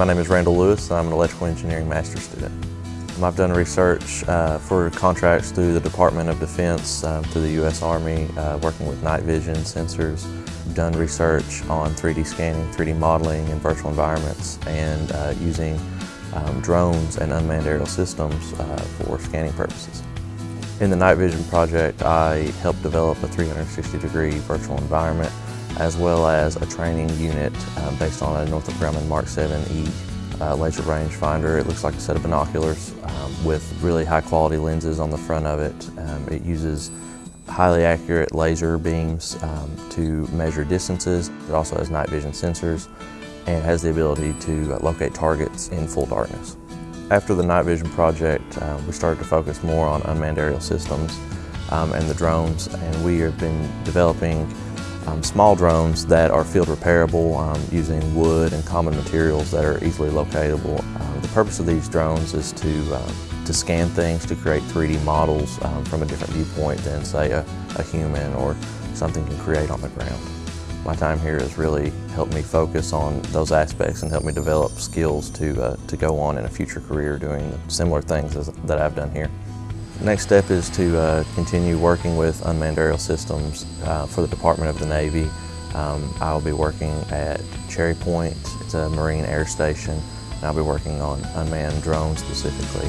My name is Randall Lewis and I'm an electrical engineering master's student. I've done research uh, for contracts through the Department of Defense, uh, through the U.S. Army, uh, working with night vision sensors. I've done research on 3D scanning, 3D modeling in virtual environments, and uh, using um, drones and unmanned aerial systems uh, for scanning purposes. In the night vision project, I helped develop a 360 degree virtual environment as well as a training unit uh, based on a Northrop Grumman Mark 7E uh, laser rangefinder. It looks like a set of binoculars um, with really high quality lenses on the front of it. Um, it uses highly accurate laser beams um, to measure distances. It also has night vision sensors and has the ability to locate targets in full darkness. After the night vision project, uh, we started to focus more on unmanned aerial systems um, and the drones, and we have been developing um, small drones that are field repairable um, using wood and common materials that are easily locatable. Um, the purpose of these drones is to, um, to scan things, to create 3D models um, from a different viewpoint than say a, a human or something can create on the ground. My time here has really helped me focus on those aspects and helped me develop skills to, uh, to go on in a future career doing similar things as, that I've done here. Next step is to uh, continue working with unmanned aerial systems uh, for the Department of the Navy. Um, I'll be working at Cherry Point, it's a Marine air station, and I'll be working on unmanned drones specifically.